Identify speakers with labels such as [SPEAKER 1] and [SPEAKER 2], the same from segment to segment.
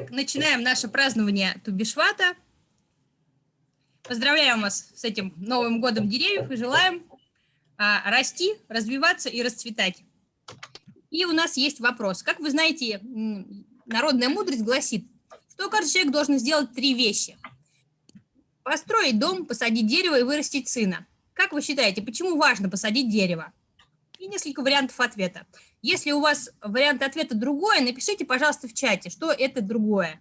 [SPEAKER 1] Итак, начинаем наше празднование Тубишвата. Поздравляем вас с этим Новым годом деревьев и желаем а, расти, развиваться и расцветать. И у нас есть вопрос. Как вы знаете, народная мудрость гласит, что каждый человек должен сделать три вещи. Построить дом, посадить дерево и вырастить сына. Как вы считаете, почему важно посадить дерево? И несколько вариантов ответа. Если у вас вариант ответа другой, напишите, пожалуйста, в чате, что это другое.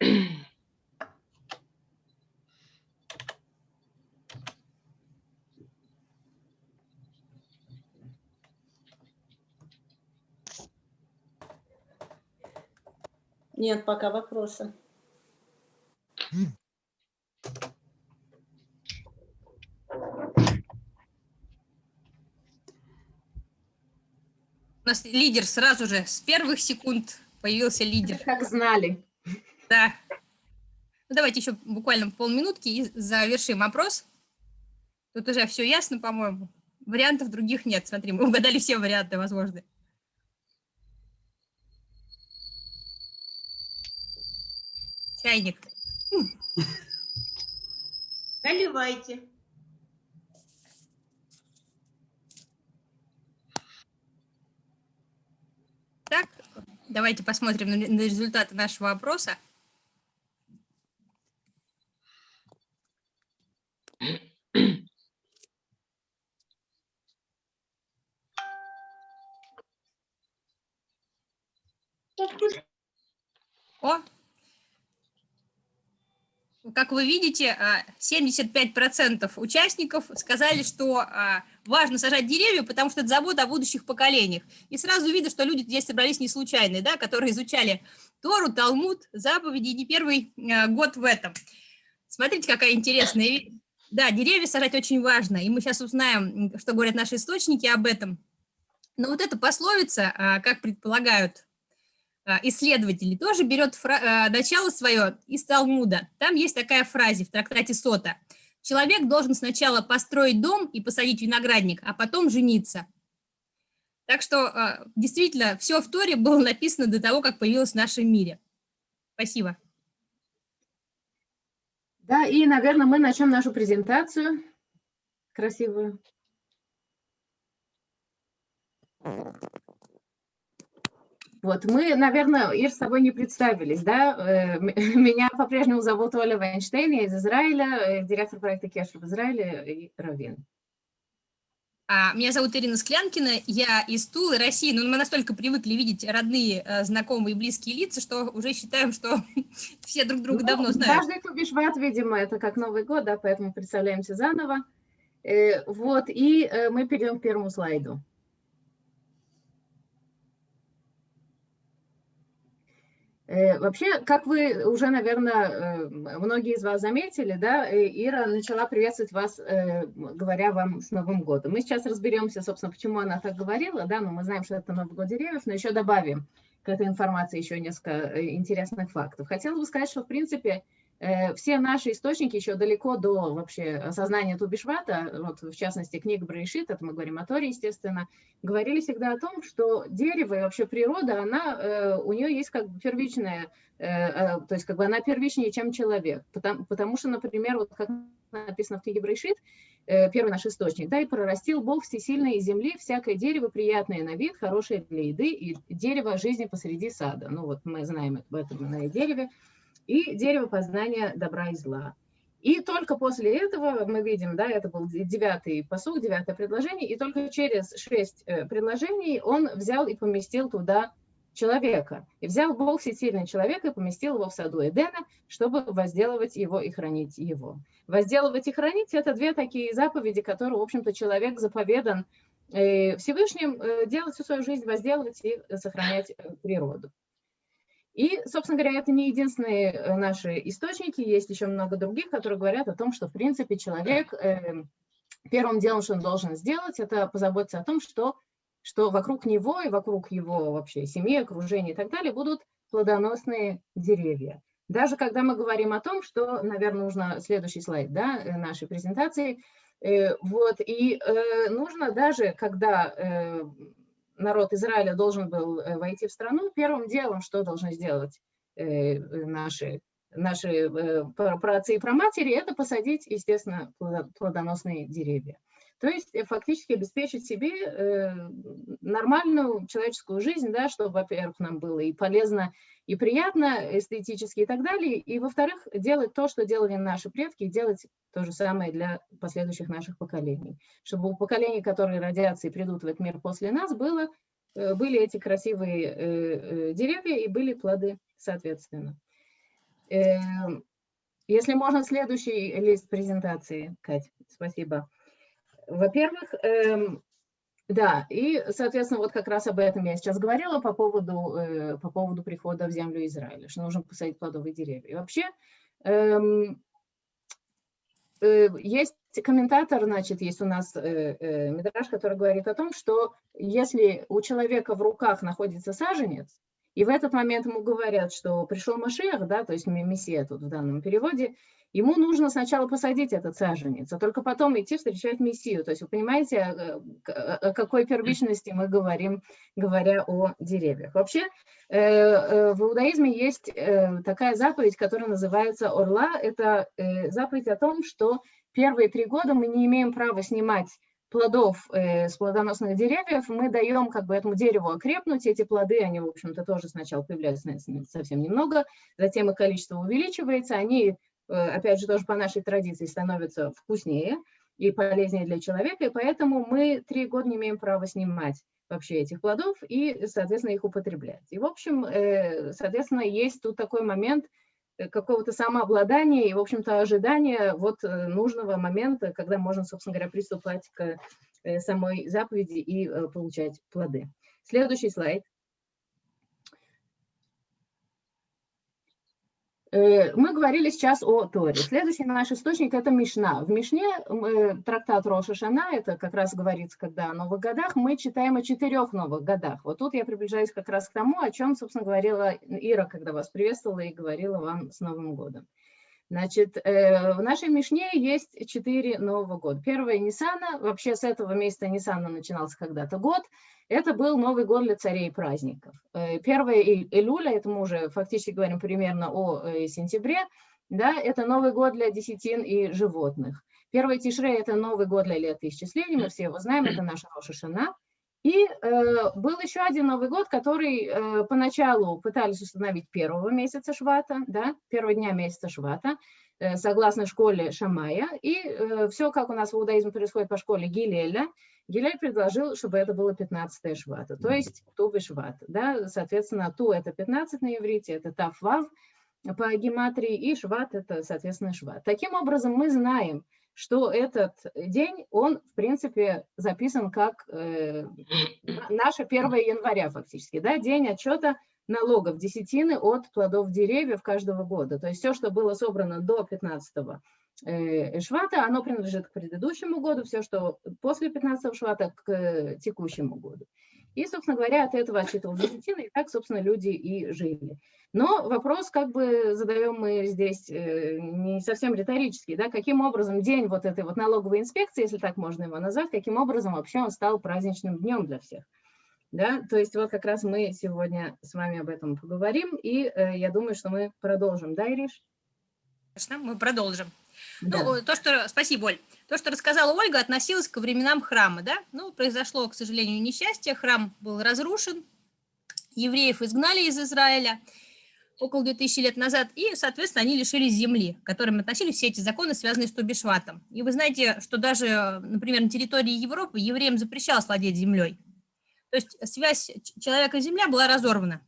[SPEAKER 2] Нет пока вопроса.
[SPEAKER 1] У нас лидер сразу же, с первых секунд появился лидер.
[SPEAKER 2] Как знали.
[SPEAKER 1] Да. Ну, давайте еще буквально полминутки и завершим опрос. Тут уже все ясно, по-моему. Вариантов других нет. Смотри, мы угадали все варианты возможные. Чайник.
[SPEAKER 2] Наливайте.
[SPEAKER 1] Так, давайте посмотрим на результаты нашего опроса. О, как вы видите, 75% а, участников сказали, что а, важно сажать деревья, потому что это забота о будущих поколениях. И сразу видно, что люди здесь собрались не случайные, да, которые изучали Тору, Талмуд, заповеди, не первый а, год в этом. Смотрите, какая интересная Да, деревья сажать очень важно, и мы сейчас узнаем, что говорят наши источники об этом. Но вот эта пословица, как предполагают исследователей, тоже берет а, начало свое из Талмуда. Там есть такая фраза в трактате Сота. Человек должен сначала построить дом и посадить виноградник, а потом жениться. Так что а, действительно все в Торе было написано до того, как появилось в нашем мире. Спасибо.
[SPEAKER 2] Да, и, наверное, мы начнем нашу презентацию красивую. Вот, мы, наверное, Ир, с тобой не представились, да? Э, меня по-прежнему зовут Оля Вайнштейн, я из Израиля, э, директор проекта Кешер в Израиле и Равин.
[SPEAKER 1] А, меня зовут Ирина Склянкина, я из Тулы, России, но мы настолько привыкли видеть родные, э, знакомые, близкие лица, что уже считаем, что все друг друга ну, давно знают.
[SPEAKER 2] Каждый Тубишват, видимо, это как Новый год, да, поэтому представляемся заново. Вот, и мы перейдем к первому слайду. Вообще, как вы уже, наверное, э, многие из вас заметили, да, э, Ира начала приветствовать вас, говоря вам с Новым годом. Мы сейчас разберемся, собственно, почему она так говорила, да, но мы знаем, что это Новый год деревьев, но еще добавим к этой информации еще несколько интересных фактов. Хотела бы сказать, что, в принципе, Э, все наши источники еще далеко до вообще осознания Тубишвата, вот в частности книга Брейшит, это мы говорим о Торе, естественно, говорили всегда о том, что дерево и вообще природа, она, э, у нее есть как бы первичная, э, то есть как бы она первичнее, чем человек, потому, потому что, например, вот как написано в книге Брейшит, первый наш источник, да, и прорастил Бог всесильной земли всякое дерево, приятное на вид, хорошее для еды, и дерево жизни посреди сада. Ну вот мы знаем об этом на дереве, и дерево познания добра и зла. И только после этого мы видим, да, это был девятый посуг, девятое предложение, и только через шесть э, предложений он взял и поместил туда человека. И взял Бог всесильный человека и поместил его в саду Эдена, чтобы возделывать его и хранить его. Возделывать и хранить – это две такие заповеди, которые, в общем-то, человек заповедан э, Всевышним э, делать всю свою жизнь, возделывать и сохранять природу. И, собственно говоря, это не единственные э, наши источники, есть еще много других, которые говорят о том, что, в принципе, человек э, первым делом, что он должен сделать, это позаботиться о том, что, что вокруг него и вокруг его вообще семьи, окружения и так далее будут плодоносные деревья. Даже когда мы говорим о том, что, наверное, нужно следующий слайд да, э, нашей презентации, э, вот, и нужно даже, когда народ Израиля должен был войти в страну, первым делом, что должны сделать наши, наши праотцы и проматери, это посадить, естественно, плодоносные деревья. То есть э, фактически обеспечить себе э, нормальную человеческую жизнь, да, чтобы, во-первых, нам было и полезно, и приятно, эстетически и так далее, и, во-вторых, делать то, что делали наши предки, и делать то же самое для последующих наших поколений. Чтобы у поколений, которые родятся и придут в этот мир после нас, было, э, были эти красивые деревья и были плоды, соответственно. Эм, если можно, следующий лист презентации, Кать, спасибо. Во-первых, эм, да, и, соответственно, вот как раз об этом я сейчас говорила по поводу, э, по поводу прихода в землю Израиля, что нужно посадить плодовые деревья. И вообще, эм, э, есть комментатор, значит, есть у нас э, э, Мидраш, который говорит о том, что если у человека в руках находится саженец, и в этот момент ему говорят, что пришел Машех, да, то есть Мессия тут в данном переводе, Ему нужно сначала посадить этот саженец, а только потом идти встречать Мессию. То есть вы понимаете, о какой первичности мы говорим, говоря о деревьях. Вообще э, э, в иудаизме есть э, такая заповедь, которая называется «Орла». Это заповедь о том, что первые три года мы не имеем права снимать плодов э, с плодоносных деревьев, мы даем как бы этому дереву окрепнуть, эти плоды, они, в общем-то, тоже сначала появляются совсем немного, затем их количество увеличивается, они Э, опять же, тоже по нашей традиции, становятся вкуснее и полезнее для человека, и поэтому мы три года не имеем права снимать вообще этих плодов и, соответственно, их употреблять. И, в общем, э, соответственно, есть тут такой момент какого-то самообладания и, в общем-то, ожидания вот нужного момента, когда можно, собственно говоря, приступать к самой заповеди и получать плоды. Следующий слайд. Мы говорили сейчас о Торе. Следующий наш источник – это Мишна. В Мишне э, трактат Роша Шана, это как раз говорится, когда о новых годах, мы читаем о четырех новых годах. Вот тут я приближаюсь как раз к тому, о чем, собственно, говорила Ира, когда вас приветствовала и говорила вам с Новым годом. Значит, э, в нашей Мишне есть четыре Нового года. Первое – Ниссана. Вообще с этого месяца Ниссана начинался когда-то год. Это был Новый год для царей праздников. Э, первое Илюля, это мы уже фактически говорим примерно о э, сентябре, да, это Новый год для десятин и животных. Первый Тишрей – это Новый год для летоисчислений, мы все его знаем, это наша Роша Шана. И э, был еще один Новый год, который э, поначалу пытались установить первого месяца Швата, да, первого дня месяца Швата, э, согласно школе Шамая. И э, все, как у нас в иудаизме происходит по школе Гилеля, Гилель предложил, чтобы это было 15 Швата, то есть Тувы Шват. Да, соответственно, Ту – это 15 на иврите, это Тафвав по гематрии, и Шват – это, соответственно, Шват. Таким образом, мы знаем, что этот день, он, в принципе, записан как э, наше 1 января фактически, да, день отчета налогов, десятины от плодов деревьев каждого года. То есть все, что было собрано до 15 э, швата, оно принадлежит к предыдущему году, все, что после 15 швата, к текущему году. И, собственно говоря, от этого отчитывал десятины, и так, собственно, люди и жили. Но вопрос как бы задаем мы здесь э, не совсем риторический, да, каким образом день вот этой вот налоговой инспекции, если так можно его назвать, каким образом вообще он стал праздничным днем для всех. Да, то есть вот как раз мы сегодня с вами об этом поговорим, и э, я думаю, что мы продолжим, да, Ириш?
[SPEAKER 1] Конечно, мы продолжим. Да. Ну, то, что, спасибо, Оль. То, что рассказала Ольга, относилось к временам храма, да? Ну, произошло, к сожалению, несчастье, храм был разрушен, евреев изгнали из Израиля около 2000 лет назад, и, соответственно, они лишились земли, к которым относились все эти законы, связанные с Тобишватом. И вы знаете, что даже, например, на территории Европы евреям запрещалось владеть землей. То есть связь человека и земля была разорвана.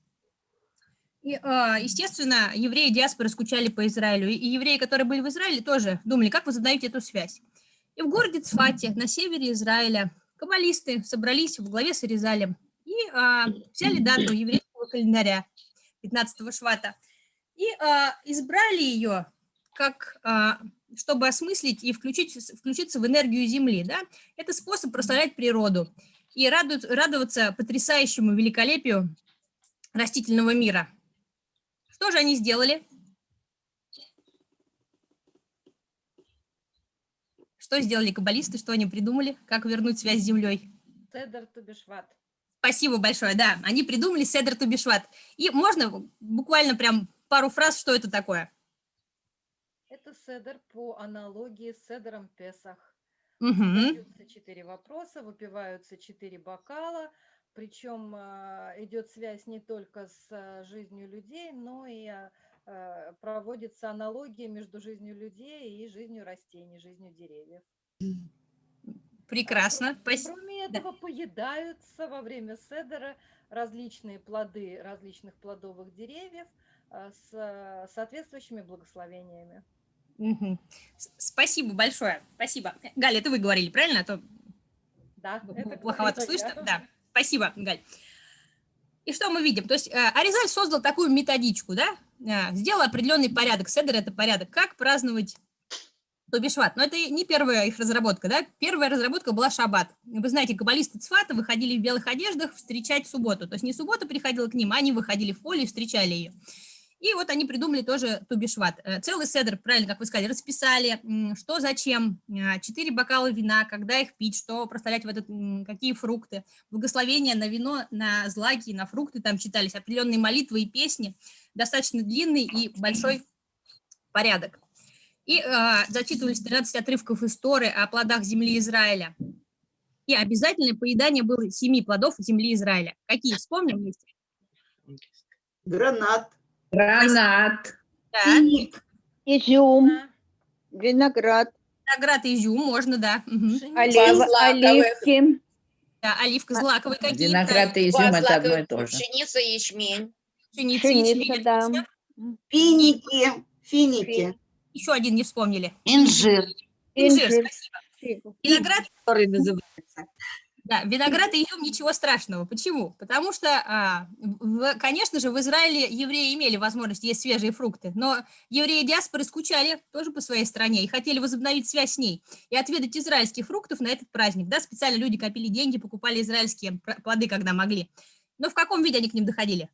[SPEAKER 1] И, а, естественно, евреи диаспоры скучали по Израилю, и евреи, которые были в Израиле, тоже думали, как возобновить эту связь. И в городе Цфате, на севере Израиля, каббалисты собрались в главе с Аризалем и а, взяли дату еврейского календаря 15 швата и а, избрали ее как а, чтобы осмыслить и включить, включиться в энергию Земли. Да? Это способ прославлять природу и радует, радоваться потрясающему великолепию растительного мира. Что же они сделали? Что сделали каббалисты, что они придумали, как вернуть связь с землей?
[SPEAKER 3] Седер Тубишват.
[SPEAKER 1] Спасибо большое, да, они придумали Седер Тубишват. И можно буквально прям пару фраз, что это такое?
[SPEAKER 3] Это Седер по аналогии с Седером Песах.
[SPEAKER 1] Угу.
[SPEAKER 3] Задаются четыре вопроса, выпиваются четыре бокала, причем а, идет связь не только с а, жизнью людей, но и а, проводится аналогия между жизнью людей и жизнью растений, жизнью деревьев.
[SPEAKER 1] Прекрасно.
[SPEAKER 3] Кроме
[SPEAKER 1] Да.
[SPEAKER 3] этого, поедаются во время седера различные плоды различных плодовых деревьев с соответствующими благословениями.
[SPEAKER 1] С- Спасибо большое, спасибо. Галя, это вы говорили, правильно? А то
[SPEAKER 3] Да, это
[SPEAKER 1] плоховато
[SPEAKER 3] говорила
[SPEAKER 1] слышно.
[SPEAKER 3] я.
[SPEAKER 1] Да, спасибо, Галь. И что мы видим? То есть э, Аризаль создал такую методичку, да? Э, Сделал определенный порядок. Седер – это порядок. Как праздновать Тобишват? Но это не первая их разработка, да? Первая разработка была шаббат. Вы знаете, каббалисты Цфата выходили в белых одеждах встречать субботу. То есть не суббота приходила к ним, а они выходили в поле и встречали ее. И вот они придумали тоже Тубишват. Э, Целый седр, правильно, как вы сказали, расписали, что зачем, а, четыре бокала вина, когда их пить, что проставлять в этот, какие фрукты, благословения на вино, на злаки, на фрукты, там читались определенные молитвы и песни, достаточно длинный и большой порядок. И а, зачитывались 13 отрывков из Торы о плодах земли Израиля. И обязательное поедание было семи плодов земли Израиля. Какие, вспомним вместе?
[SPEAKER 4] Гранат,
[SPEAKER 5] Гранат,
[SPEAKER 1] Да,
[SPEAKER 4] финик,
[SPEAKER 6] Изюм,
[SPEAKER 3] Да,
[SPEAKER 6] виноград,
[SPEAKER 1] виноград и изюм можно, да.
[SPEAKER 6] Олива,
[SPEAKER 4] злаковых.
[SPEAKER 6] оливки,
[SPEAKER 1] Да, оливка злаковый какие
[SPEAKER 5] виноград и изюм это одно и то же.
[SPEAKER 4] пшеница, ячмень,
[SPEAKER 1] пшеница,
[SPEAKER 6] пшеница,
[SPEAKER 1] ячмень,
[SPEAKER 6] да.
[SPEAKER 4] финики, финики,
[SPEAKER 1] Еще один не вспомнили.
[SPEAKER 4] инжир,
[SPEAKER 1] Инжир,
[SPEAKER 6] инжир,
[SPEAKER 1] спасибо.
[SPEAKER 6] фигу.
[SPEAKER 1] Виноград,
[SPEAKER 4] который называется.
[SPEAKER 1] Да, виноград и изюм ничего страшного. Почему? Потому что, а, в- конечно же, в Израиле евреи имели возможность есть свежие фрукты, но евреи диаспоры скучали тоже по своей стране и хотели возобновить связь с ней и отведать израильских фруктов на этот праздник. Да, специально люди копили деньги, покупали израильские плоды, когда могли. Но в каком виде они к ним доходили?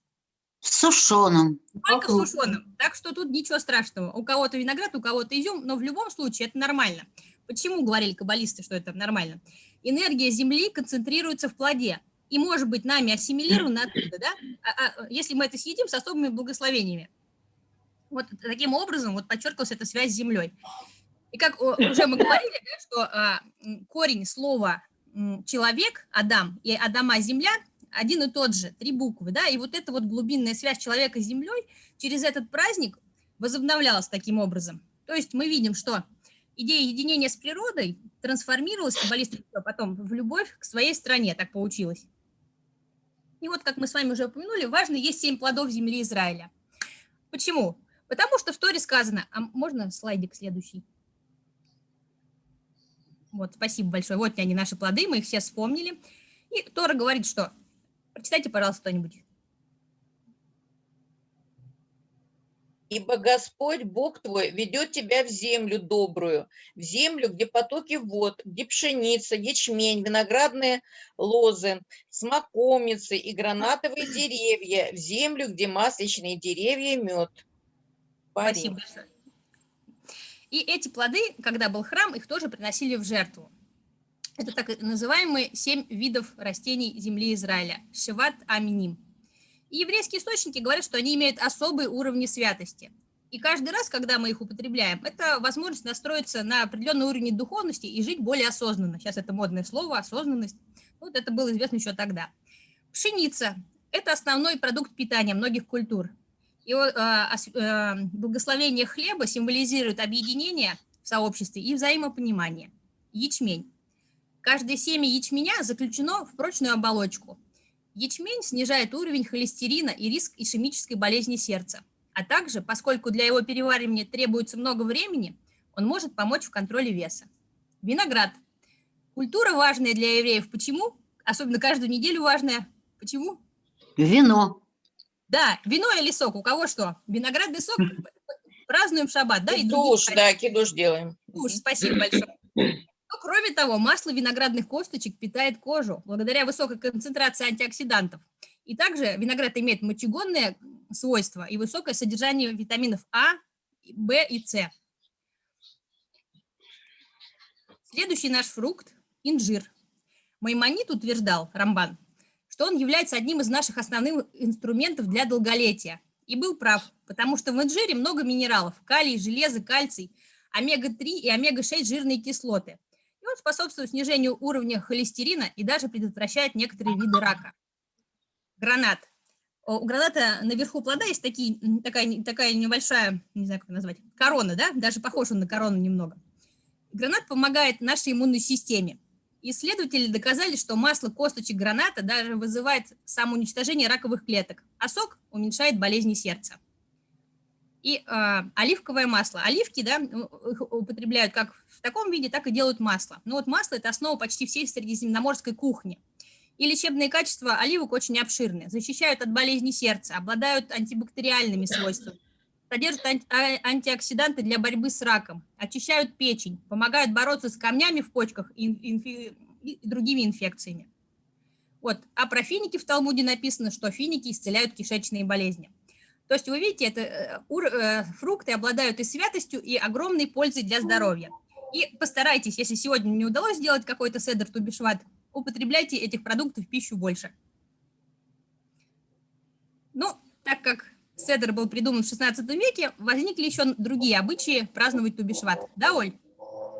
[SPEAKER 4] В сушеном.
[SPEAKER 1] Только
[SPEAKER 4] Вокруг.
[SPEAKER 1] сушеным. Так что тут ничего страшного. У кого-то виноград, у кого-то изюм, но в любом случае это нормально. Почему говорили каббалисты, что это нормально? Энергия Земли концентрируется в плоде и может быть нами ассимилирована оттуда, да? А- а, если мы это съедим с особыми благословениями. Вот таким образом вот подчеркивалась эта связь с Землей. И как уже мы говорили, да, что а, корень слова человек, Адам, и Адама земля один и тот же, три буквы, да, и вот эта вот глубинная связь человека с землей через этот праздник возобновлялась таким образом. То есть мы видим, что идея единения с природой трансформировалась каббалистами потом в любовь к своей стране, так получилось. И вот, как мы с вами уже упомянули, важно есть семь плодов земли Израиля. Почему? Потому что в Торе сказано, а можно слайдик следующий? Вот, спасибо большое. Вот они, наши плоды, мы их все вспомнили. И Тора говорит, что... Прочитайте, пожалуйста, кто-нибудь.
[SPEAKER 7] Ибо Господь, Бог твой, ведет тебя в землю добрую, в землю, где потоки вод, где пшеница, ячмень, виноградные лозы, смоковницы и гранатовые деревья, в землю, где масличные деревья и мед.
[SPEAKER 1] Спасибо большое. И эти плоды, когда был храм, их тоже приносили в жертву. Это так называемые семь видов растений земли Израиля. Шиват Аминим. И еврейские источники говорят, что они имеют особые уровни святости. И каждый раз, когда мы их употребляем, это возможность настроиться на определенный уровень духовности и жить более осознанно. Сейчас это модное слово, осознанность. Вот это было известно еще тогда. Пшеница – это основной продукт питания многих культур. И о- а, а, благословение хлеба символизирует объединение в сообществе и взаимопонимание. Ячмень. Каждое семя ячменя заключено в прочную оболочку. Ячмень снижает уровень холестерина и риск ишемической болезни сердца. А также, поскольку для его переваривания требуется много времени, он может помочь в контроле веса. Виноград. Культура важная для евреев. Почему? Особенно каждую неделю важная. Почему?
[SPEAKER 4] Вино.
[SPEAKER 1] Да, вино или сок. У кого что? Виноградный сок. Празднуем шаббат, да? и
[SPEAKER 7] Кидуш,
[SPEAKER 1] праздники.
[SPEAKER 7] да, кидуш делаем.
[SPEAKER 1] Уж, спасибо большое. Но, кроме того, масло виноградных косточек питает кожу благодаря высокой концентрации антиоксидантов. И также виноград имеет мочегонные свойства и высокое содержание витаминов А, В и С. Следующий наш фрукт – инжир. Маймонит утверждал, Рамбан, что он является одним из наших основных инструментов для долголетия. И был прав, потому что в инжире много минералов – калий, железо, кальций, омега-3 и омега-6 жирные кислоты. Он способствует снижению уровня холестерина и даже предотвращает некоторые виды рака. Гранат. У граната наверху плода есть такие, такая, такая небольшая, не знаю, как назвать, корона, да? Даже похож на корону немного. Гранат помогает нашей иммунной системе. Исследователи доказали, что масло косточек граната даже вызывает самоуничтожение раковых клеток, а сок уменьшает болезни сердца. И э, оливковое масло. Оливки да, употребляют как в таком виде, так и делают масло. Но вот масло – это основа почти всей средиземноморской кухни. И лечебные качества оливок очень обширны. Защищают от болезней сердца, обладают антибактериальными свойствами, содержат а, антиоксиданты для борьбы с раком, очищают печень, помогают бороться с камнями в почках и, инфи, и другими инфекциями. Вот. А про финики в Талмуде написано, что финики исцеляют кишечные болезни. То есть вы видите, это э, э, фрукты обладают и святостью, и огромной пользой для здоровья. И постарайтесь, если сегодня не удалось сделать какой-то седр тубишват, употребляйте этих продуктов в пищу больше. Ну, так как седр был придуман в 16 веке, возникли еще другие обычаи праздновать Тубишват. Да, Оль?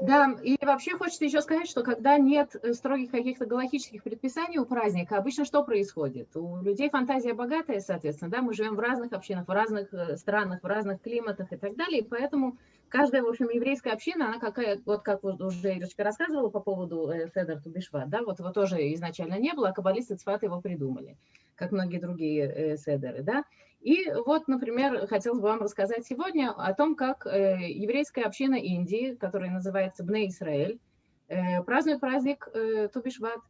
[SPEAKER 2] Да, и вообще хочется еще сказать, что когда нет э, строгих каких-то галактических предписаний у праздника, обычно что происходит? У людей фантазия богатая, соответственно, да, мы живем в разных общинах, в разных э, странах, в разных климатах и так далее, и поэтому каждая, в общем, еврейская община, она какая, вот как уже Ирочка рассказывала по поводу э, Седер Тубишват, да, вот его тоже изначально не было, а каббалисты Цфат его придумали, как многие другие Седеры, да, и вот, например, хотелось бы вам рассказать сегодня о том, как э, еврейская община Индии, которая называется Бне Исраэль, э, празднует праздник э, Тубишват.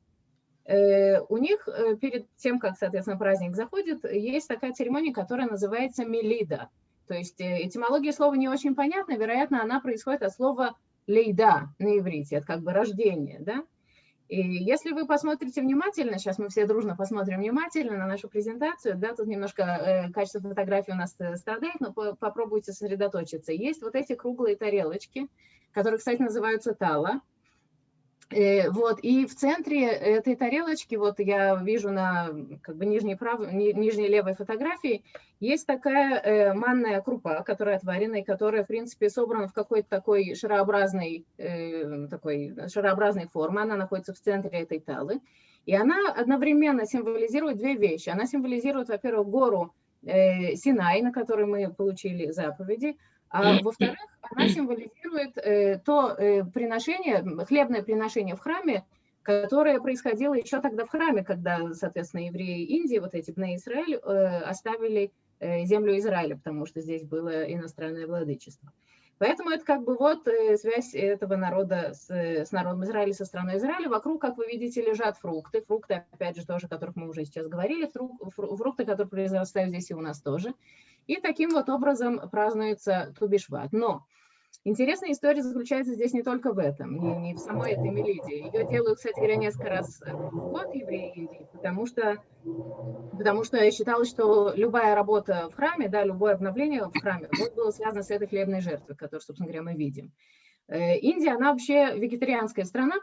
[SPEAKER 2] У них перед тем, как, соответственно, праздник заходит, есть такая церемония, которая называется Мелида. То есть этимология слова не очень понятна, вероятно, она происходит от слова лейда на иврите, это как бы рождение, да? И если вы посмотрите внимательно, сейчас мы все дружно посмотрим внимательно на нашу презентацию, да, тут немножко э, качество фотографии у нас э, страдает, но по попробуйте сосредоточиться. Есть вот эти круглые тарелочки, которые, кстати, называются тала. Э, вот, и в центре этой тарелочки, вот я вижу на как бы нижней, правой, нижней левой фотографии, есть такая э, манная крупа, которая отварена, и которая, в принципе, собрана в какой-то такой шарообразной, э, такой шарообразной форме, она находится в центре этой талы, и она одновременно символизирует две вещи. Она символизирует, во-первых, гору э, Синай, на которой мы получили заповеди, а во-вторых, она символизирует э, то э, приношение, хлебное приношение в храме, которое происходило еще тогда в храме, когда, соответственно, евреи Индии, вот эти Бне Израиль, э, оставили э, землю Израиля, потому что здесь было иностранное владычество. Поэтому это как бы вот э, связь этого народа с, с народом Израиля, со страной Израиля. Вокруг, как вы видите, лежат фрукты. Фрукты, опять же, тоже, о которых мы уже сейчас говорили. Фрукты, которые произрастают здесь и у нас тоже. И таким вот образом празднуется Тубишват. Но интересная история заключается здесь не только в этом, не, не в самой этой мелодии. Ее делают, кстати говоря, несколько раз в год евреи потому что, потому что считалось, что любая работа в храме, да, любое обновление в храме вот было связано с этой хлебной жертвой, которую, собственно говоря, мы видим. Э, Индия, она вообще вегетарианская страна,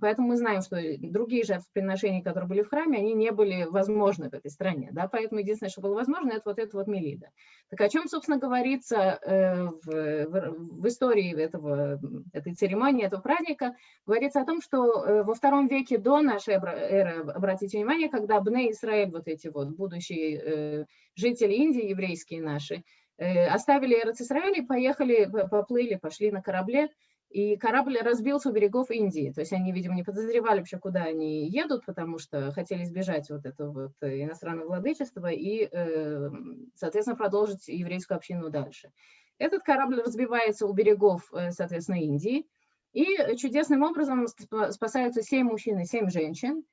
[SPEAKER 2] поэтому мы знаем, что другие жертвоприношения, которые были в храме, они не были возможны в этой стране. Да? Поэтому единственное, что было возможно, это вот это вот Мелида. Так о чем, собственно, говорится э, в, в, в истории этого, этой церемонии, этого праздника? Говорится о том, что э, во втором веке до нашей эры, обратите внимание, когда Бне Израиль, вот эти вот будущие жители Индии, еврейские наши, Э, оставили Эрцисраэль и поехали, поплыли, пошли на корабле, и корабль разбился у берегов Индии. То есть они, видимо, не подозревали вообще, куда они едут, потому что хотели избежать вот этого вот иностранного владычества и, э, соответственно, продолжить еврейскую общину дальше. Этот корабль разбивается у берегов, э, соответственно, Индии, и чудесным образом спасаются семь мужчин и семь женщин.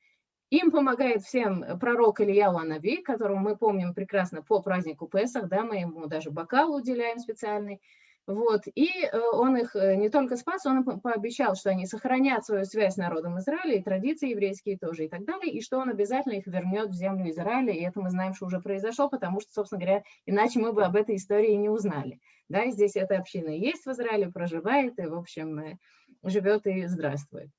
[SPEAKER 2] Им помогает всем пророк Илья Анави, которого мы помним прекрасно по празднику Песах, да, мы ему даже бокал уделяем специальный. Вот. И э, он их э, не только спас, он пообещал, что они сохранят свою связь с народом Израиля, и традиции еврейские тоже, и так далее, и что он обязательно их вернет в землю Израиля, и это мы знаем, что уже произошло, потому что, собственно говоря, иначе мы бы об этой истории не узнали. Да, здесь эта община есть в Израиле, проживает, и, в общем, э, живет и здравствует.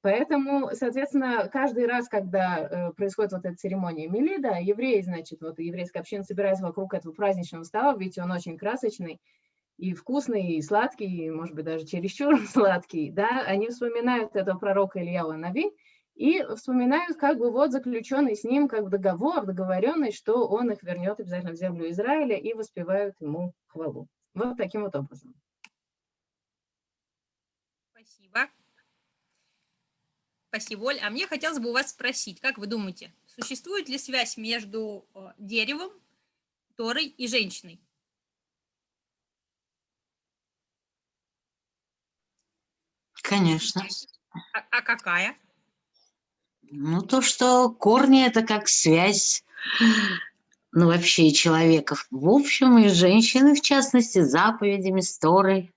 [SPEAKER 2] Поэтому, соответственно, каждый раз, когда э, происходит вот эта церемония Мелида, евреи, значит, вот еврейская община собирается вокруг этого праздничного стола, видите, он очень красочный, и вкусный, и сладкий, и, может быть, даже чересчур сладкий, да, они вспоминают этого пророка Ильяу Нави и вспоминают как бы вот заключенный с ним как бы договор, договоренность, что он их вернет обязательно в землю Израиля и воспевают ему хвалу. Вот таким вот образом.
[SPEAKER 1] Спасибо. Спасибо, Оль. А мне хотелось бы у вас спросить, как вы думаете, существует ли связь между э, деревом, Торой и женщиной?
[SPEAKER 4] Конечно.
[SPEAKER 1] А, а какая?
[SPEAKER 4] Ну, то, что корни – это как связь, ну, вообще и человека в общем, и женщины, в частности, с заповедями, с Торой.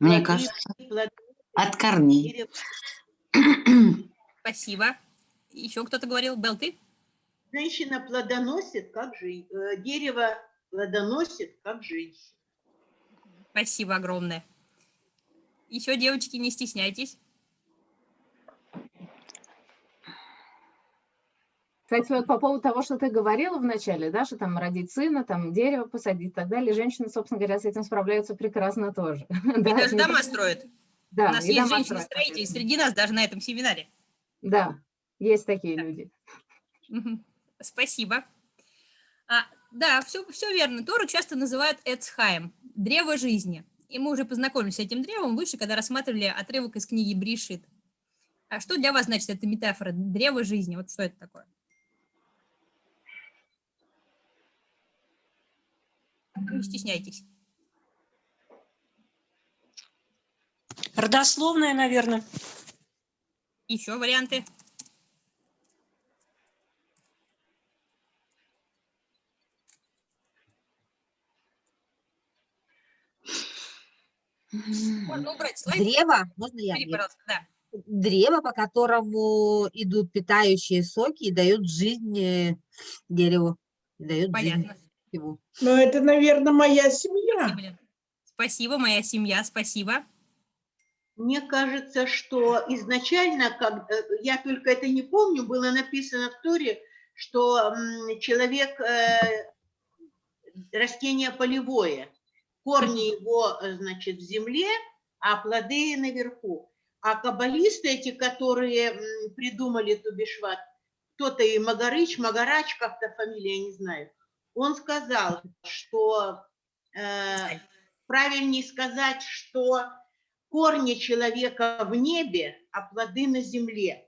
[SPEAKER 4] Мне
[SPEAKER 8] Плоды-
[SPEAKER 4] кажется,
[SPEAKER 8] плоды
[SPEAKER 4] от корней.
[SPEAKER 1] Спасибо. Еще кто-то говорил, Белл, ты?
[SPEAKER 8] Женщина плодоносит, как жен- э, дерево плодоносит, как женщина.
[SPEAKER 1] Спасибо огромное. Еще, девочки, не стесняйтесь.
[SPEAKER 2] Кстати, вот по поводу того, что ты говорила вначале, да, что там родить сына, там дерево посадить и так далее, женщины, собственно говоря, с этим справляются прекрасно тоже.
[SPEAKER 1] И
[SPEAKER 2] Да,
[SPEAKER 1] даже дома строят.
[SPEAKER 2] Да,
[SPEAKER 1] У нас есть женщины-строители среди нас даже на этом семинаре.
[SPEAKER 2] Да, есть такие люди.
[SPEAKER 1] Мгм. Спасибо. А, да, все, все верно. Тору часто называют Эцхаем, древо жизни. И мы уже познакомились с этим древом выше, когда рассматривали отрывок из книги Бришит. А что для вас значит эта метафора древо жизни? Вот что это такое? Не стесняйтесь.
[SPEAKER 9] Родословная, наверное.
[SPEAKER 1] Еще варианты? Можно убрать слайд.
[SPEAKER 10] Древо, можно я?
[SPEAKER 1] Бери,
[SPEAKER 10] Нет.
[SPEAKER 1] пожалуйста, да.
[SPEAKER 10] Древо, по которому идут питающие соки и дают жизнь э, дереву. и Дают жизнь
[SPEAKER 1] Понятно.
[SPEAKER 10] ему.
[SPEAKER 5] Ну, это, наверное, моя семья.
[SPEAKER 1] Спасибо. Спасибо, моя семья, спасибо.
[SPEAKER 8] Мне кажется, что изначально, как, э, я только это не помню, было написано в Торе, что человек э, растение полевое, корни его, э, значит, в земле, а плоды наверху. А каббалисты эти, которые придумали Тубишват, кто-то и Магарыч, Магарач, как-то фамилия, я не знаю, он сказал, что э, правильнее сказать, что корни человека в небе, а плоды на земле,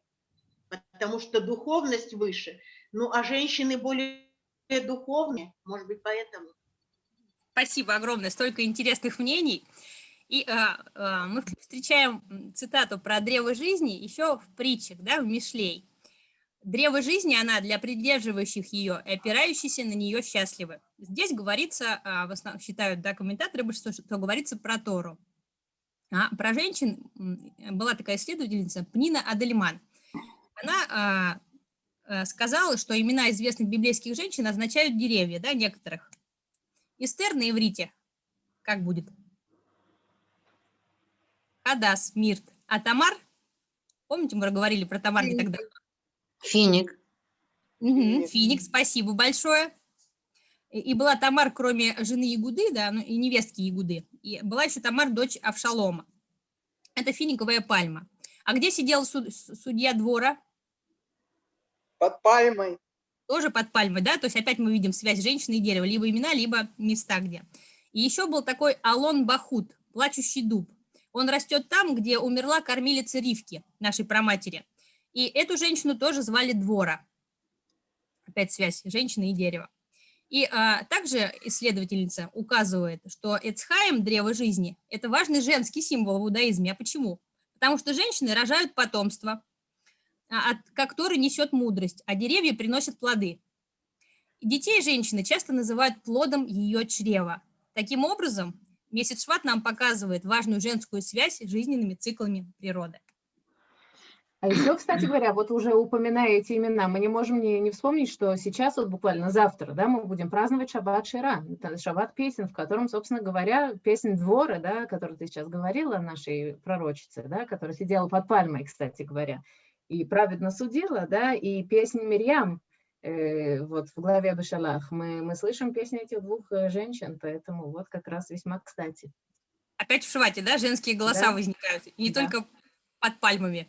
[SPEAKER 8] потому что духовность выше. Ну, а женщины более духовные, может быть, поэтому.
[SPEAKER 1] Спасибо огромное, столько интересных мнений. И а, а, мы встречаем цитату про древо жизни еще в притчах, да, в Мишлей. Древо жизни, она для придерживающих ее и опирающихся на нее счастливы. Здесь говорится, а, в основном считают да, комментаторы, что, что говорится про Тору. А про женщин м, была такая исследовательница Пнина Адельман. Она а, а, сказала, что имена известных библейских женщин означают деревья, да, некоторых. Эстер на иврите. Как будет? Хадас, Мирт. А Тамар? Помните, мы говорили про Тамар не тогда?
[SPEAKER 4] Финик.
[SPEAKER 1] Мгм, Финик, спасибо большое. И была Тамар, кроме жены Ягуды, да, ну, и невестки Ягуды. И была еще Тамар, дочь Авшалома. Это финиковая пальма. А где сидел суд- судья двора?
[SPEAKER 11] Под пальмой.
[SPEAKER 1] Тоже под пальмой, да? То есть опять мы видим связь женщины и дерева. Либо имена, либо места где. И еще был такой Алон Бахут, плачущий дуб. Он растет там, где умерла кормилица Ривки, нашей праматери. И эту женщину тоже звали Двора. Опять связь женщины и дерева. И а, также исследовательница указывает, что Эцхаем, древо жизни, это важный женский символ в иудаизме. А почему? Потому что женщины рожают потомство, а, от который несет мудрость, а деревья приносят плоды. Детей женщины часто называют плодом ее чрева. Таким образом, месяц Шват нам показывает важную женскую связь с жизненными циклами природы.
[SPEAKER 2] А еще, кстати говоря, вот уже упоминая эти имена, мы не можем не, не вспомнить, что сейчас вот буквально завтра, да, мы будем праздновать Шаббат Шира, Шаббат песен, в котором, собственно говоря, песен двора, да, о которой ты сейчас говорила, нашей пророчице, да, которая сидела под пальмой, кстати говоря, и праведно судила, да, и песня Мирьям, э, вот в главе Бешалах, мы, мы слышим песни этих двух э, женщин, поэтому вот как раз весьма кстати.
[SPEAKER 1] Опять в Швате, да, женские голоса
[SPEAKER 2] Да.
[SPEAKER 1] возникают, и не
[SPEAKER 2] Да.
[SPEAKER 1] только под пальмами.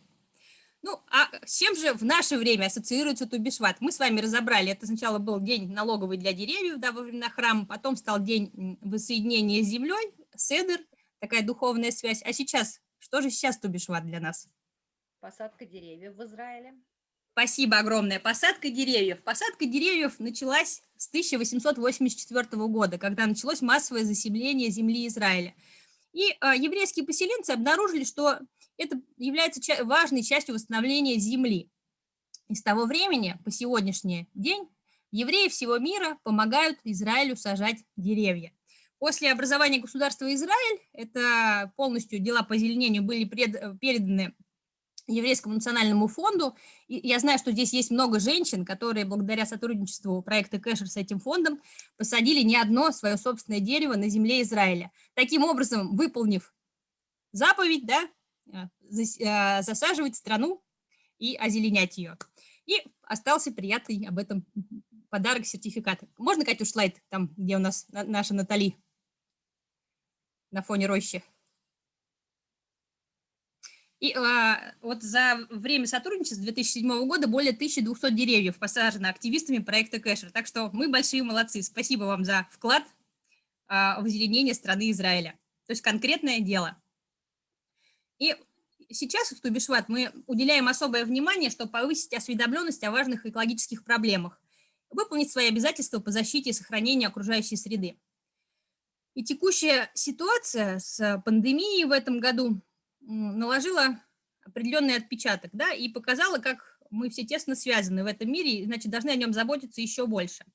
[SPEAKER 1] Ну, а с чем же в наше время ассоциируется Тубишват? Мы с вами разобрали, это сначала был день налоговый для деревьев, да, во времена храма, потом стал день воссоединения с землей, седр, такая духовная связь. А сейчас, что же сейчас Тубишват для нас?
[SPEAKER 3] Посадка деревьев в Израиле.
[SPEAKER 1] Спасибо огромное. Посадка деревьев. Посадка деревьев началась с 1884 года, когда началось массовое заселение земли Израиля. И а, еврейские поселенцы обнаружили, что это является важной частью восстановления земли. И с того времени по сегодняшний день евреи всего мира помогают Израилю сажать деревья. После образования государства Израиль, это полностью дела по озеленению были пред- переданы Еврейскому национальному фонду. И я знаю, что здесь есть много женщин, которые благодаря сотрудничеству проекта Кэшер с этим фондом посадили не одно свое собственное дерево на земле Израиля. Таким образом, выполнив заповедь, да, засаживать страну и озеленять ее. И остался приятный об этом подарок, сертификат. Можно, Катюш, слайд, там, где у нас на- наша Натали на фоне рощи? И а, вот за время сотрудничества с 2007 года более 1200 деревьев посажено активистами проекта Кэшер. Так что мы большие молодцы. Спасибо вам за вклад а, в озеленение страны Израиля. То есть конкретное дело. И сейчас в Тубишват мы уделяем особое внимание, чтобы повысить осведомленность о важных экологических проблемах, выполнить свои обязательства по защите и сохранению окружающей среды. И текущая ситуация с пандемией в этом году наложила определенный отпечаток, да, и показала, как мы все тесно связаны в этом мире, и, значит, должны о нем заботиться еще больше,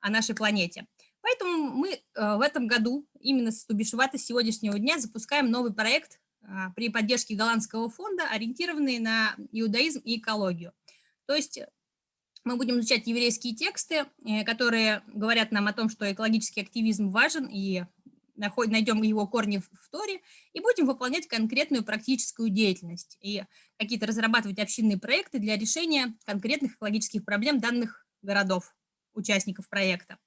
[SPEAKER 1] о нашей планете. Поэтому мы э, в этом году, именно с Тубишвата с сегодняшнего дня, запускаем новый проект при поддержке голландского фонда, ориентированный на иудаизм и экологию. То есть мы будем изучать еврейские тексты, э, которые говорят нам о том, что экологический активизм важен, и найдем его корни в Торе, и будем выполнять конкретную практическую деятельность, и какие-то разрабатывать общинные проекты для решения конкретных экологических проблем данных городов, участников проекта.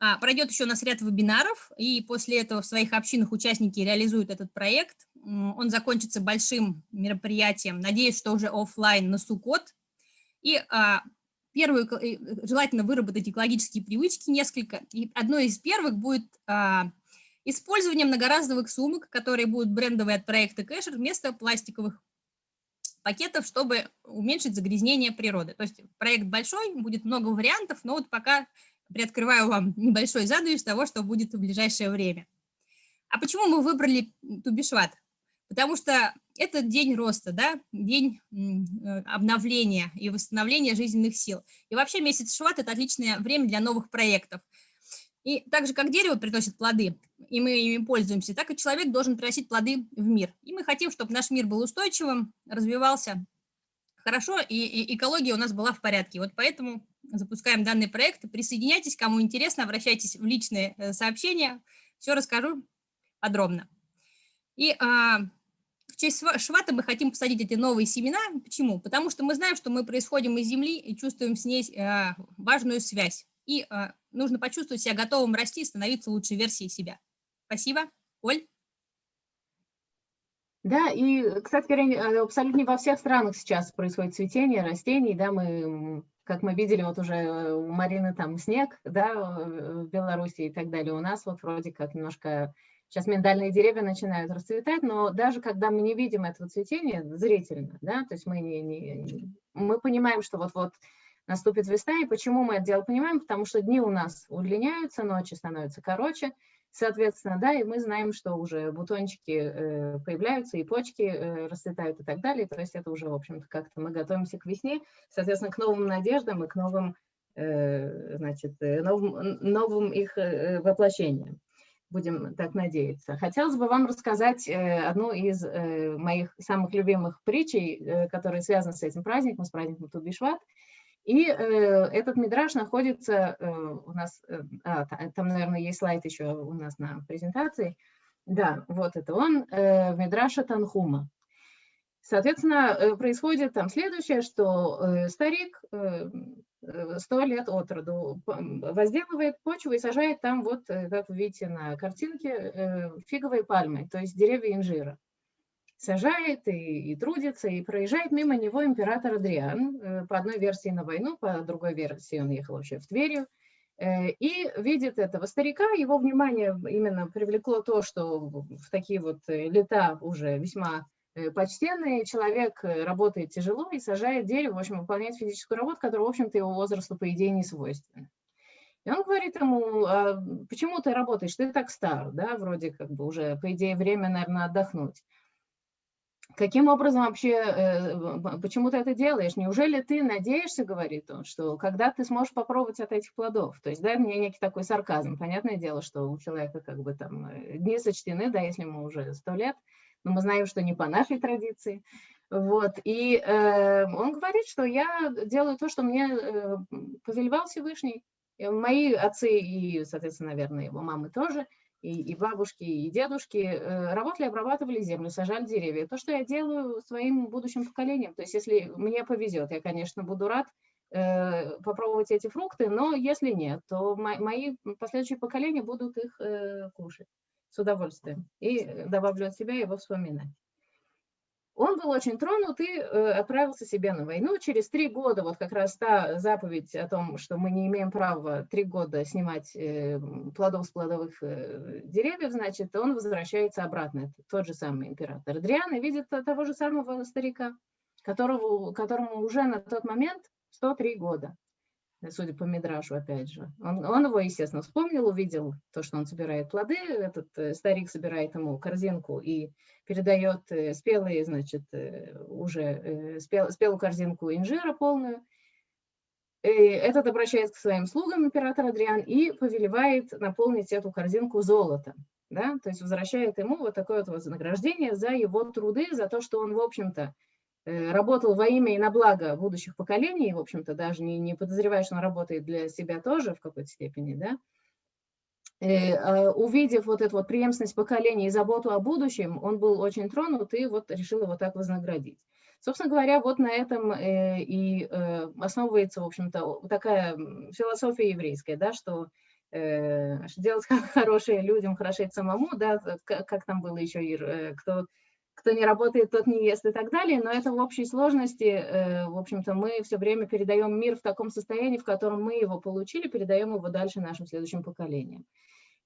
[SPEAKER 1] А, Пройдет еще у нас ряд вебинаров, и после этого в своих общинах участники реализуют этот проект. Он закончится большим мероприятием, надеюсь, что уже оффлайн на Сукот. И а, первую, э, желательно выработать экологические привычки несколько. И одной из первых будет а, использование многоразовых сумок, которые будут брендовые от проекта Кэшер, вместо пластиковых пакетов, чтобы уменьшить загрязнение природы. То есть проект большой, будет много вариантов, но вот пока приоткрываю вам небольшой занавес того, что будет в ближайшее время. А почему мы выбрали Тубишват? Потому что это день роста, да, день э, обновления и восстановления жизненных сил. И вообще месяц Шват – это отличное время для новых проектов. И так же, как дерево приносит плоды, и мы ими пользуемся, так и человек должен приносить плоды в мир. И мы хотим, чтобы наш мир был устойчивым, развивался хорошо, и, и экология у нас была в порядке. Вот поэтому запускаем данный проект. Присоединяйтесь, кому интересно, обращайтесь в личные э, сообщения, все расскажу подробно. И а, в честь Шва- Швата мы хотим посадить эти новые семена. Почему? Потому что мы знаем, что мы происходим из земли и чувствуем с ней а, важную связь. И а, нужно почувствовать себя готовым расти и становиться лучшей версией себя. Спасибо. Оль?
[SPEAKER 2] Да, и, кстати говоря, э, абсолютно во всех странах сейчас происходит цветение растений, да, мы, как мы видели, вот уже э, у Марины там снег, да, э, в Беларуси и так далее, у нас вот вроде как немножко сейчас миндальные деревья начинают расцветать, но даже когда мы не видим этого цветения зрительно, да, то есть мы не, не- мы понимаем, что вот-вот наступит весна, и почему мы это дело понимаем, потому что дни у нас удлиняются, ночи становятся короче, Соответственно, да, и мы знаем, что уже бутончики э, появляются, и почки э, расцветают и так далее. То есть это уже, в общем-то, как-то мы готовимся к весне, соответственно, к новым надеждам и к новым, э, значит, новым, новым их воплощениям. будем так надеяться. Хотелось бы вам рассказать одну из моих самых любимых притчей, которые связаны с этим праздником, с праздником Тубишват. И этот мидраж находится у нас, а, там, наверное, есть слайд еще у нас на презентации. Да, вот это он, в мидраше Танхума. Соответственно, происходит там следующее, что старик Э, сто лет от роду, возделывает почву и сажает там, вот, э, как вы видите на картинке, э, фиговые пальмы, то есть деревья инжира. Сажает и, и трудится, и проезжает мимо него император Адриан, по одной версии на войну, по другой версии он ехал вообще в Тверью, и видит этого старика, его внимание именно привлекло то, что в такие вот лета уже весьма Э, почтенный человек э, работает тяжело и сажает дерево, в общем, выполняет физическую работу, которая, в общем-то, его возрасту, по идее, не свойственна. И он говорит ему, а почему ты работаешь, ты так стар, да, вроде как бы уже, по идее, время, наверное, отдохнуть. Каким образом вообще, э, почему ты это делаешь? Неужели ты надеешься, говорит он, что когда ты сможешь попробовать от этих плодов? То есть, да, мне некий такой сарказм. Понятное дело, что у человека как бы там дни сочтены, да, если ему уже сто лет, но мы знаем, что не по нашей традиции. Вот, и э, он говорит, что я делаю то, что мне э, повелевал Всевышний. Мои отцы и, соответственно, наверное, его мамы тоже, и, и бабушки, и дедушки э, работали, обрабатывали землю, сажали деревья. То, что я делаю своим будущим поколениям. То есть, если мне повезет, я, конечно, буду рад э, попробовать эти фрукты, но если нет, то мои последующие поколения будут их э, кушать с удовольствием. И добавлю от себя его вспоминать. Он был очень тронут и э, отправился себе на войну. Через три года, вот как раз та заповедь о том, что мы не имеем права три года снимать э, плодов с плодовых э, деревьев, значит, он возвращается обратно. Это тот же самый император Адриан видит того же самого старика, которого, которому уже на тот момент 103 года судя по Мидрашу, опять же. Он, он его, естественно, вспомнил, увидел то, что он собирает плоды, этот э, старик собирает ему корзинку и передает э, спелые, значит, э, уже спел, спелую корзинку инжира полную. И этот обращается к своим слугам, император Адриан, и повелевает наполнить эту корзинку золотом. Да? То есть возвращает ему вот такое вот вознаграждение за его труды, за то, что он, в общем-то, Э, работал во имя и на благо будущих поколений, в общем-то, даже не, не подозревая, что он работает для себя тоже в какой-то степени, да, и, э, а, увидев вот эту вот преемственность поколений и заботу о будущем, он был очень тронут и вот решил его так вознаградить. Собственно говоря, вот на этом э, и основывается, в общем-то, такая философия еврейская, да, что делать хорошее людям, хорошеть самому, да, как, там было еще, кто кто не работает, тот не ест и так далее, но это в общей сложности, э, в общем-то, мы все время передаем мир в таком состоянии, в котором мы его получили, передаем его дальше нашим следующим поколениям.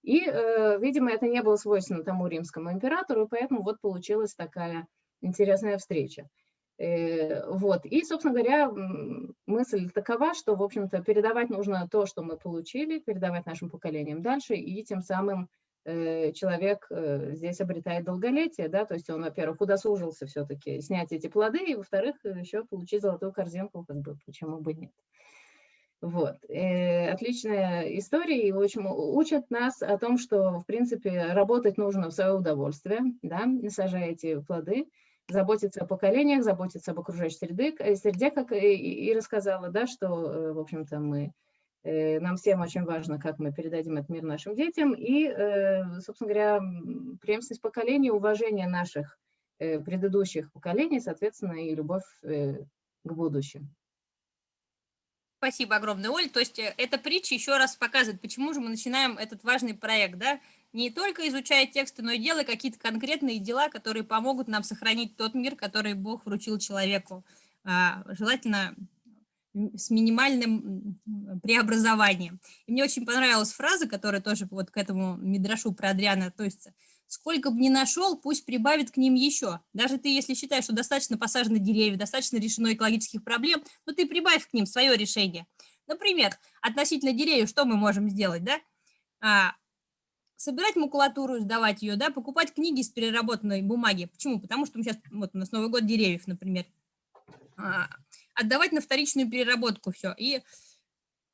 [SPEAKER 2] И, э, видимо, это не было свойственно тому римскому императору, поэтому вот получилась такая интересная встреча. Э, вот. И, собственно говоря, мысль такова, что, в общем-то, передавать нужно то, что мы получили, передавать нашим поколениям дальше, и тем самым человек э, здесь обретает долголетие, да, то есть он, во-первых, удосужился все-таки снять эти плоды, и, во-вторых, еще получить золотую корзинку, как бы, почему бы нет. Вот. Э, отличная история, и очень учат нас о том, что, в принципе, работать нужно в свое удовольствие, да, эти плоды, заботиться о поколениях, заботиться об окружающей среде, среде как и рассказала, да, что, в общем-то, мы Э, нам всем очень важно, как мы передадим этот мир нашим детям. И, э, собственно говоря, преемственность поколений, уважение наших э, предыдущих поколений, соответственно, и любовь к будущему.
[SPEAKER 1] Спасибо огромное, Оль. То есть эта притча еще раз показывает, почему же мы начинаем этот важный проект, да? Не только изучая тексты, но и делая какие-то конкретные дела, которые помогут нам сохранить тот мир, который Бог вручил человеку. А, желательно с минимальным преобразованием. И мне очень понравилась фраза, которая тоже вот к этому Мидрашу про Адриана относится. Сколько бы ни нашел, пусть прибавит к ним еще. Даже ты, если считаешь, что достаточно посажены деревья, достаточно решено экологических проблем, но ты прибавь к ним свое решение. Например, относительно деревьев, что мы можем сделать, да? А, собирать макулатуру, сдавать ее, да, покупать книги из переработанной бумаги. Почему? Потому что мы сейчас, вот у нас Новый год деревьев, например. А, отдавать на вторичную переработку все и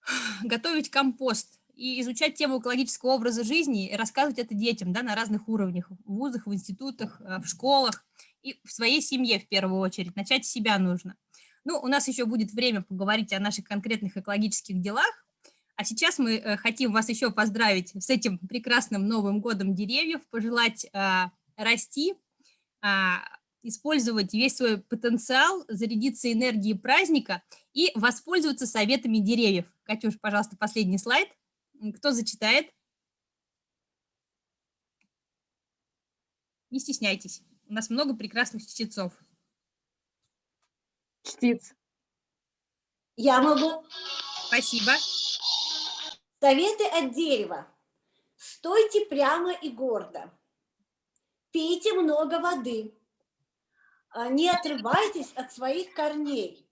[SPEAKER 1] готовить компост и изучать тему экологического образа жизни и рассказывать это детям да, на разных уровнях, в вузах, в институтах, э, в школах и в своей семье в первую очередь. Начать с себя нужно. Ну, у нас еще будет время поговорить о наших конкретных экологических делах, а сейчас мы э, хотим вас еще поздравить с этим прекрасным Новым годом деревьев, пожелать э, расти, э, использовать весь свой потенциал, зарядиться энергией праздника и воспользоваться советами деревьев. Катюш, пожалуйста, последний слайд. Кто зачитает? Не стесняйтесь, у нас много прекрасных чтецов.
[SPEAKER 2] Чтиц.
[SPEAKER 9] Я могу.
[SPEAKER 1] Спасибо.
[SPEAKER 9] Советы от дерева. Стойте прямо и гордо. Пейте много воды. А, Не отрывайтесь от своих корней.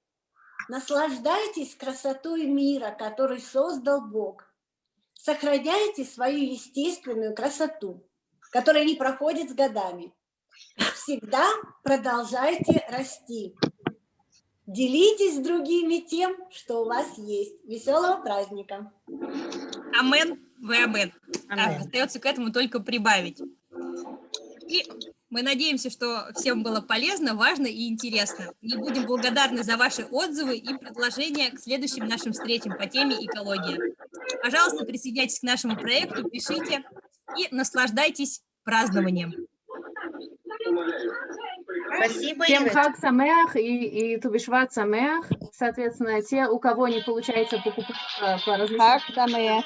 [SPEAKER 9] Наслаждайтесь красотой мира, который создал Бог. Сохраняйте свою естественную красоту, которая не проходит с годами. Всегда продолжайте расти. Делитесь с другими тем, что у вас есть. Веселого праздника!
[SPEAKER 1] Амен, вы амен.
[SPEAKER 10] Амен.
[SPEAKER 1] Остается к этому только прибавить. И мы надеемся, что всем было полезно, важно и интересно. И будем благодарны за ваши отзывы и предложения к следующим нашим встречам по теме экология. Пожалуйста, присоединяйтесь к нашему проекту, пишите и наслаждайтесь празднованием.
[SPEAKER 7] Спасибо,
[SPEAKER 2] Всем хак самеах и, и тубишват самеах. Соответственно, те, у кого не получается покупать по, по различным...
[SPEAKER 6] Как самое?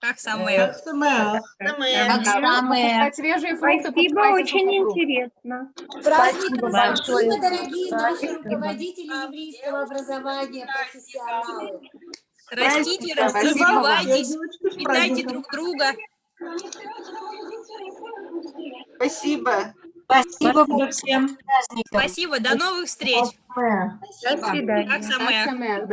[SPEAKER 1] Как самое.
[SPEAKER 4] Как самое.
[SPEAKER 2] Свежие фрукты,
[SPEAKER 6] Спасибо, очень интересно.
[SPEAKER 9] Праздником
[SPEAKER 2] большое.
[SPEAKER 9] спасибо, дорогие наши
[SPEAKER 2] Спасибо.
[SPEAKER 9] руководители еврейского образования, профессионалы.
[SPEAKER 1] Растите,
[SPEAKER 2] Спасибо.
[SPEAKER 1] развивайтесь, питайте друг друга.
[SPEAKER 11] Спасибо.
[SPEAKER 5] Спасибо всем.
[SPEAKER 1] Спасибо, до новых встреч.
[SPEAKER 5] До свидания.
[SPEAKER 1] Как самое.